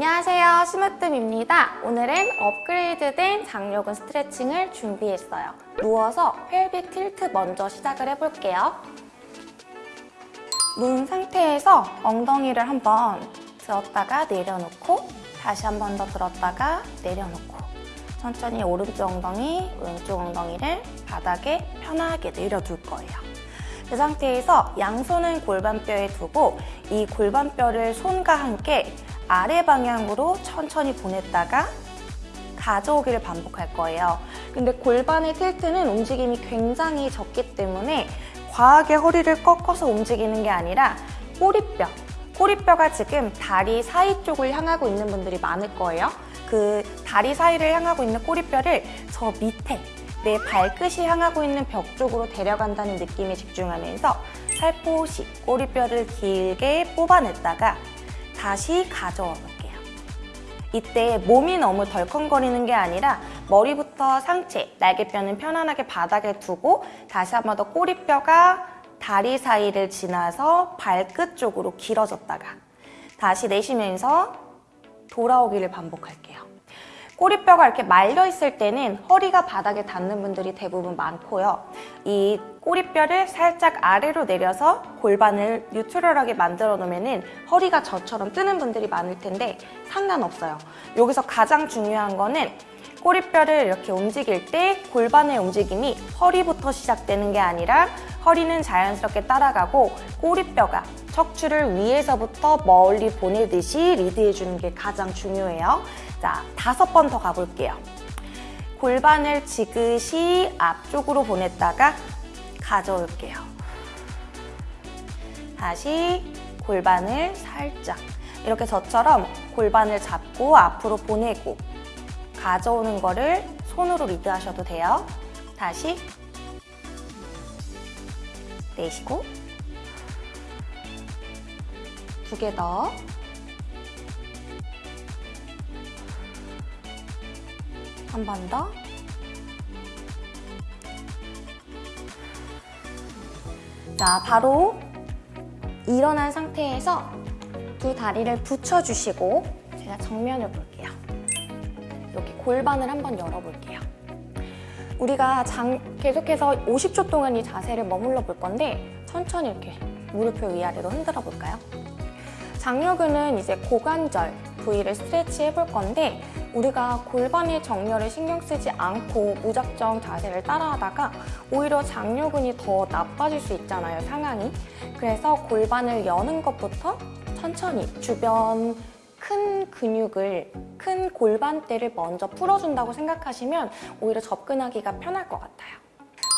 안녕하세요. 스무뜸입니다. 오늘은 업그레이드된 장요근 스트레칭을 준비했어요. 누워서 펠빅 틸트 먼저 시작을 해볼게요. 누운 상태에서 엉덩이를 한번 들었다가 내려놓고 다시 한 번 더 들었다가 내려놓고 천천히 오른쪽 엉덩이, 왼쪽 엉덩이를 바닥에 편하게 내려둘 거예요. 그 상태에서 양손은 골반뼈에 두고 이 골반뼈를 손과 함께 아래 방향으로 천천히 보냈다가 가져오기를 반복할 거예요. 근데 골반의 틸트는 움직임이 굉장히 적기 때문에 과하게 허리를 꺾어서 움직이는 게 아니라 꼬리뼈, 꼬리뼈가 지금 다리 사이 쪽을 향하고 있는 분들이 많을 거예요. 그 다리 사이를 향하고 있는 꼬리뼈를 저 밑에 내 발끝이 향하고 있는 벽 쪽으로 데려간다는 느낌에 집중하면서 살포시 꼬리뼈를 길게 뽑아냈다가 다시 가져와 볼게요. 이때 몸이 너무 덜컹거리는 게 아니라 머리부터 상체, 날개뼈는 편안하게 바닥에 두고 다시 한 번 더 꼬리뼈가 다리 사이를 지나서 발끝 쪽으로 길어졌다가 다시 내쉬면서 돌아오기를 반복할게요. 꼬리뼈가 이렇게 말려 있을 때는 허리가 바닥에 닿는 분들이 대부분 많고요. 이 꼬리뼈를 살짝 아래로 내려서 골반을 뉴트럴하게 만들어 놓으면 허리가 저처럼 뜨는 분들이 많을 텐데 상관없어요. 여기서 가장 중요한 거는 꼬리뼈를 이렇게 움직일 때 골반의 움직임이 허리부터 시작되는 게 아니라 허리는 자연스럽게 따라가고 꼬리뼈가 척추를 위에서부터 멀리 보내듯이 리드해주는 게 가장 중요해요. 자, 다섯 번 더 가볼게요. 골반을 지그시 앞쪽으로 보냈다가 가져올게요. 다시 골반을 살짝 이렇게 저처럼 골반을 잡고 앞으로 보내고 가져오는 거를 손으로 리드하셔도 돼요. 다시 내쉬고 두 개 더. 한 번 더. 자, 바로 일어난 상태에서 두 다리를 붙여주시고 제가 정면을 볼게요. 여기 골반을 한번 열어볼게요. 우리가 장, 계속해서 50초 동안 이 자세를 머물러 볼 건데 천천히 이렇게 무릎을 위아래로 흔들어 볼까요? 장요근은 이제 고관절 부위를 스트레치 해볼 건데 우리가 골반의 정렬을 신경 쓰지 않고 무작정 자세를 따라하다가 오히려 장요근이 더 나빠질 수 있잖아요, 상황이. 그래서 골반을 여는 것부터 천천히 주변 큰 근육을, 큰 골반대를 먼저 풀어준다고 생각하시면 오히려 접근하기가 편할 것 같아요.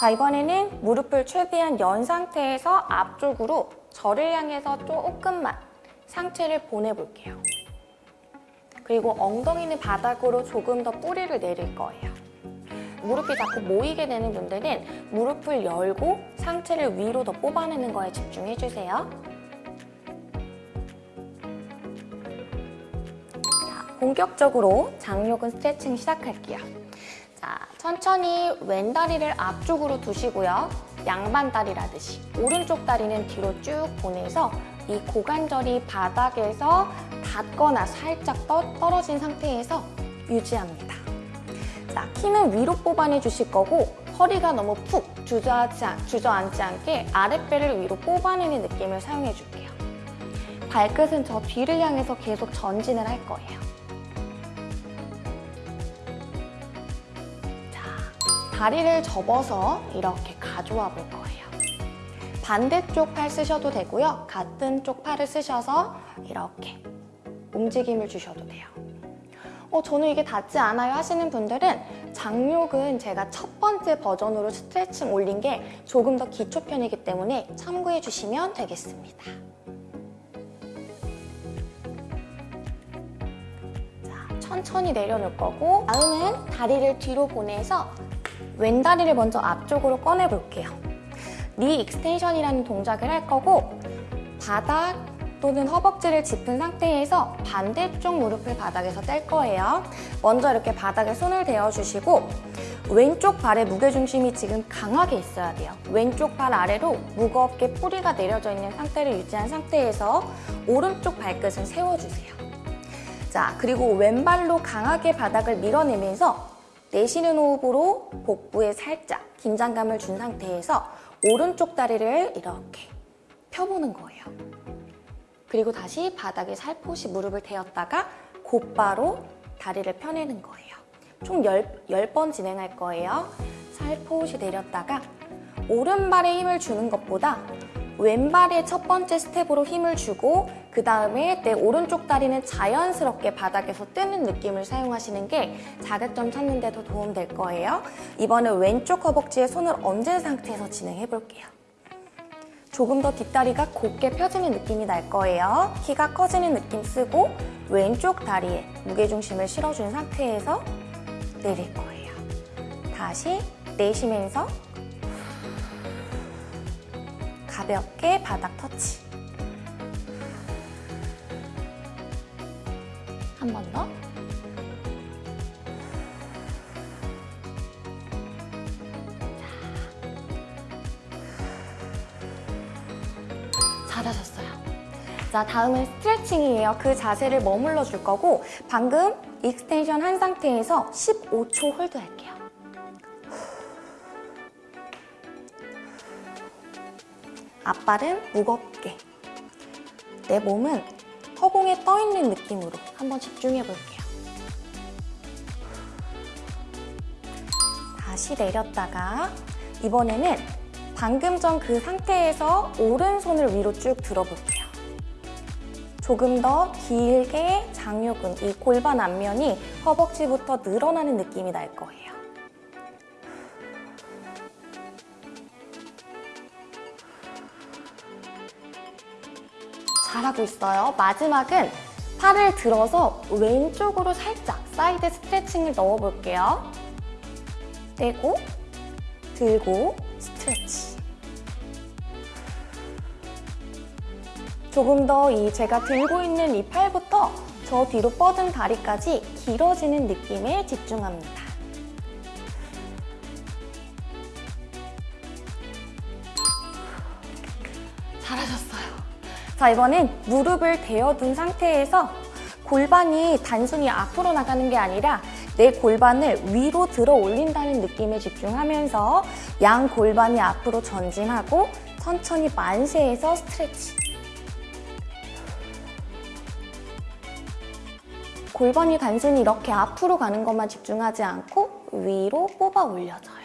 자, 이번에는 무릎을 최대한 연 상태에서 앞쪽으로 저를 향해서 조금만 상체를 보내볼게요. 그리고 엉덩이는 바닥으로 조금 더 뿌리를 내릴 거예요. 무릎이 자꾸 모이게 되는 분들은 무릎을 열고 상체를 위로 더 뽑아내는 거에 집중해주세요. 자, 본격적으로 장요근 스트레칭 시작할게요. 자, 천천히 왼 다리를 앞쪽으로 두시고요. 양반 다리라듯이 오른쪽 다리는 뒤로 쭉 보내서 이 고관절이 바닥에서 닿거나 살짝 떠, 떨어진 상태에서 유지합니다. 자, 키는 위로 뽑아내 주실 거고 허리가 너무 푹 주저하지, 주저앉지 않게 아랫배를 위로 뽑아내는 느낌을 사용해 줄게요. 발끝은 저 뒤를 향해서 계속 전진을 할 거예요. 자, 다리를 접어서 이렇게 가져와 볼 거예요. 반대쪽 팔 쓰셔도 되고요. 같은 쪽 팔을 쓰셔서 이렇게 움직임을 주셔도 돼요. 어, 저는 이게 닿지 않아요 하시는 분들은 장욕은 제가 첫 번째 버전으로 스트레칭 올린 게 조금 더 기초 편이기 때문에 참고해 주시면 되겠습니다. 자, 천천히 내려놓을 거고 다음은 다리를 뒤로 보내서 왼다리를 먼저 앞쪽으로 꺼내 볼게요. knee extension이라는 동작을 할 거고 바닥 또는 허벅지를 짚은 상태에서 반대쪽 무릎을 바닥에서 뗄 거예요. 먼저 이렇게 바닥에 손을 대어주시고 왼쪽 발의 무게중심이 지금 강하게 있어야 돼요. 왼쪽 발 아래로 무겁게 뿌리가 내려져 있는 상태를 유지한 상태에서 오른쪽 발끝은 세워주세요. 자, 그리고 왼발로 강하게 바닥을 밀어내면서 내쉬는 호흡으로 복부에 살짝 긴장감을 준 상태에서 오른쪽 다리를 이렇게 펴보는 거예요. 그리고 다시 바닥에 살포시 무릎을 대었다가 곧바로 다리를 펴내는 거예요. 총 10, 10번 진행할 거예요. 살포시 내렸다가 오른발에 힘을 주는 것보다 왼발의 첫 번째 스텝으로 힘을 주고 그 다음에 내 오른쪽 다리는 자연스럽게 바닥에서 뜨는 느낌을 사용하시는 게 자극점 찾는 데 더 도움 될 거예요. 이번에 왼쪽 허벅지에 손을 얹은 상태에서 진행해 볼게요. 조금 더 뒷다리가 곧게 펴지는 느낌이 날 거예요. 키가 커지는 느낌 쓰고 왼쪽 다리에 무게중심을 실어준 상태에서 내릴 거예요. 다시 내쉬면서 가볍게 바닥 터치. 한 번 더. 잘하셨어요. 자, 다음은 스트레칭이에요. 그 자세를 머물러 줄 거고 방금 extension 한 상태에서 15초 hold 할게요. 앞발은 무겁게 내 몸은 허공에 떠 있는 느낌으로 한번 집중해 볼게요. 다시 내렸다가 이번에는 방금 전 그 상태에서 오른손을 위로 쭉 들어볼게요. 조금 더 길게 장요근, 이 골반 앞면이 허벅지부터 늘어나는 느낌이 날 거예요. 잘하고 있어요. 마지막은 팔을 들어서 왼쪽으로 살짝 사이드 스트레칭을 넣어볼게요. 떼고, 들고, stretch. 조금 더 이 제가 들고 있는 이 팔부터 저 뒤로 뻗은 다리까지 길어지는 느낌에 집중합니다. 자, 이번엔 무릎을 대어둔 상태에서 골반이 단순히 앞으로 나가는 게 아니라 내 골반을 위로 들어 올린다는 느낌에 집중하면서 양 골반이 앞으로 전진하고 천천히 만세해서 스트레치. 골반이 단순히 이렇게 앞으로 가는 것만 집중하지 않고 위로 뽑아 올려줘요.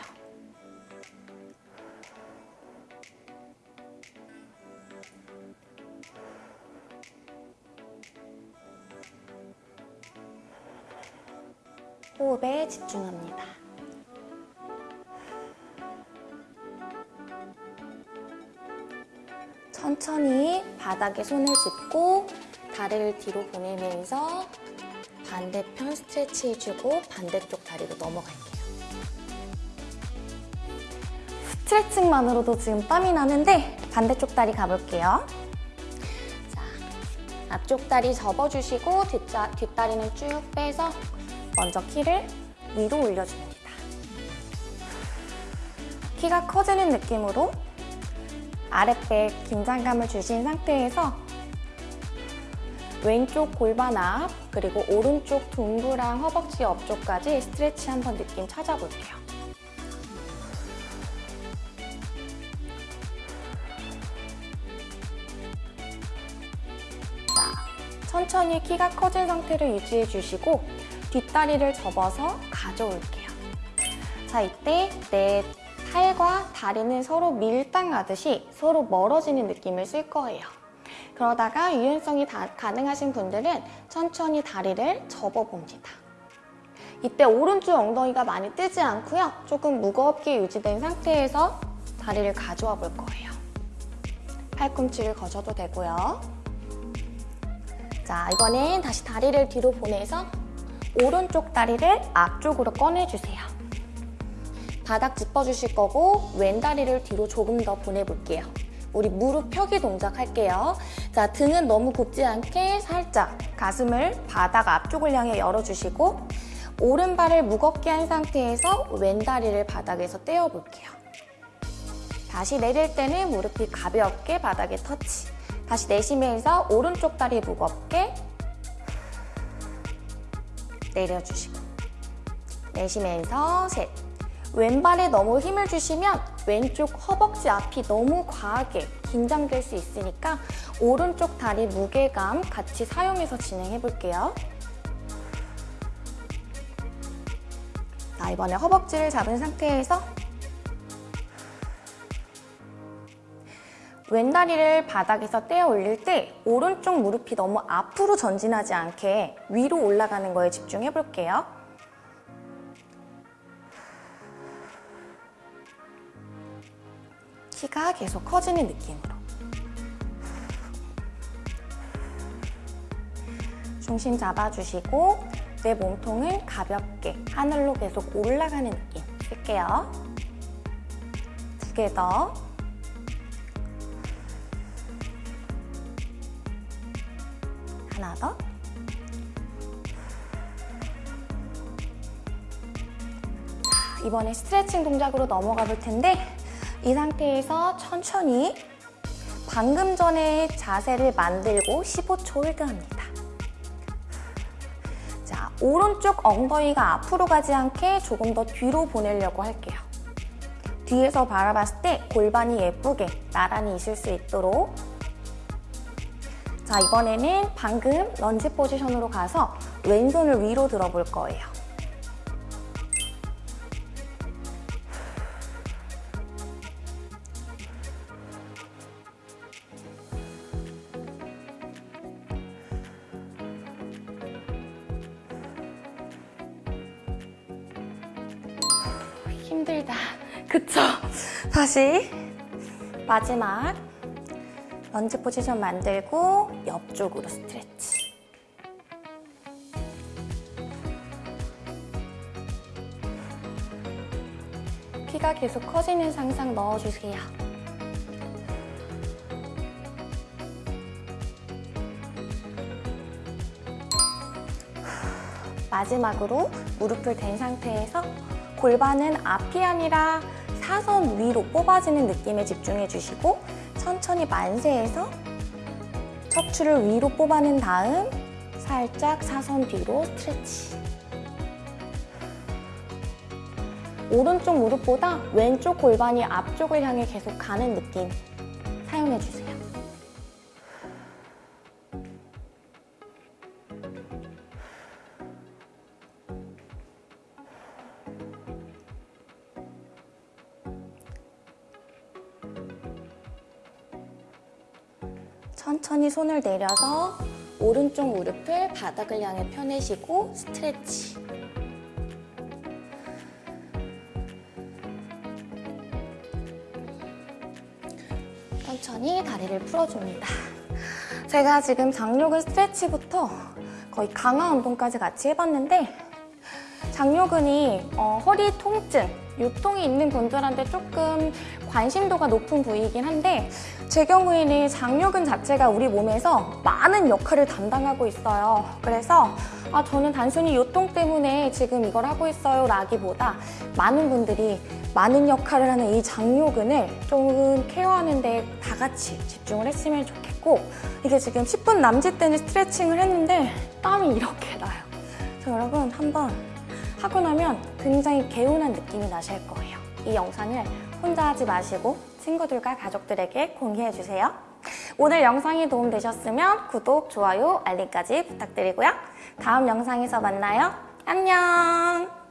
호흡에 집중합니다. 천천히 바닥에 손을 짚고 다리를 뒤로 보내면서 반대편 스트레치 해주고 반대쪽 다리로 넘어갈게요. 스트레칭만으로도 지금 땀이 나는데 반대쪽 다리 가볼게요. 자, 앞쪽 다리 접어주시고 뒷자, 뒷다리는 쭉 빼서 먼저 키를 위로 올려줍니다. 키가 커지는 느낌으로 아랫배 긴장감을 주신 상태에서 왼쪽 골반 앞 그리고 오른쪽 둥그랑 허벅지 옆쪽까지 스트레치 한번 느낌 찾아볼게요. 자, 천천히 키가 커진 상태를 유지해 주시고 뒷다리를 접어서 가져올게요. 자, 이때 내 팔과 다리는 서로 밀당하듯이 서로 멀어지는 느낌을 쓸 거예요. 그러다가 유연성이 다, 가능하신 분들은 천천히 다리를 접어봅니다. 이때 오른쪽 엉덩이가 많이 뜨지 않고요. 조금 무겁게 유지된 상태에서 다리를 가져와 볼 거예요. 팔꿈치를 거셔도 되고요. 자, 이번엔 다시 다리를 뒤로 보내서 오른쪽 다리를 앞쪽으로 꺼내주세요. 바닥 짚어주실 거고 왼 다리를 뒤로 조금 더 보내볼게요. 우리 무릎 펴기 동작 할게요. 자, 등은 너무 굽지 않게 살짝 가슴을 바닥 앞쪽을 향해 열어주시고 오른발을 무겁게 한 상태에서 왼다리를 바닥에서 떼어볼게요. 다시 내릴 때는 무릎이 가볍게 바닥에 터치. 다시 내쉬면서 오른쪽 다리 무겁게 내려주시고 내쉬면서 셋 왼발에 너무 힘을 주시면 왼쪽 허벅지 앞이 너무 과하게 긴장될 수 있으니까 오른쪽 다리 무게감 같이 사용해서 진행해 볼게요. 자, 이번에 허벅지를 잡은 상태에서 왼다리를 바닥에서 떼어 올릴 때 오른쪽 무릎이 너무 앞으로 전진하지 않게 위로 올라가는 거에 집중해 볼게요. 키가 계속 커지는 느낌으로. 중심 잡아주시고 내 몸통을 가볍게 하늘로 계속 올라가는 느낌 쓸게요. 두 개 더. 하나 더. 자, 이번에 스트레칭 동작으로 넘어가 볼 텐데 이 상태에서 천천히 방금 전에 자세를 만들고 15초 홀드합니다. 자, 오른쪽 엉덩이가 앞으로 가지 않게 조금 더 뒤로 보내려고 할게요. 뒤에서 바라봤을 때 골반이 예쁘게 나란히 있을 수 있도록 자, 이번에는 방금 런지 포지션으로 가서 왼손을 위로 들어볼 거예요. 힘들다. 그쵸? 다시 마지막 런지 포지션 만들고 옆쪽으로 스트레치. 키가 계속 커지는 상상 넣어주세요. 마지막으로 무릎을 댄 상태에서 골반은 앞이 아니라 사선 위로 뽑아지는 느낌에 집중해 주시고 천천히 만세해서 척추를 위로 뽑아낸 다음 살짝 사선 뒤로 스트레치 오른쪽 무릎보다 왼쪽 골반이 앞쪽을 향해 계속 가는 느낌 사용해 주세요. 천천히 손을 내려서 오른쪽 무릎을 바닥을 향해 펴내시고 스트레치. 천천히 다리를 풀어줍니다. 제가 지금 장요근 스트레치부터 거의 강화 운동까지 같이 해봤는데 장요근이 어, 허리 통증, 유통이 있는 분들한테 조금 관심도가 높은 부위이긴 한데 제 경우에는 장요근 자체가 우리 몸에서 많은 역할을 담당하고 있어요. 그래서 아, 저는 단순히 요통 때문에 지금 이걸 하고 있어요 라기보다 많은 분들이 많은 역할을 하는 이 장요근을 조금 케어하는 데 다 같이 집중을 했으면 좋겠고 이게 지금 10분 남짓 되는 스트레칭을 했는데 땀이 이렇게 나요. 여러분 한번 하고 나면 굉장히 개운한 느낌이 나실 거예요. 이 영상을 혼자 하지 마시고 친구들과 가족들에게 공유해주세요. 오늘 영상이 도움되셨으면 구독, 좋아요, 알림까지 부탁드리고요. 다음 영상에서 만나요. 안녕!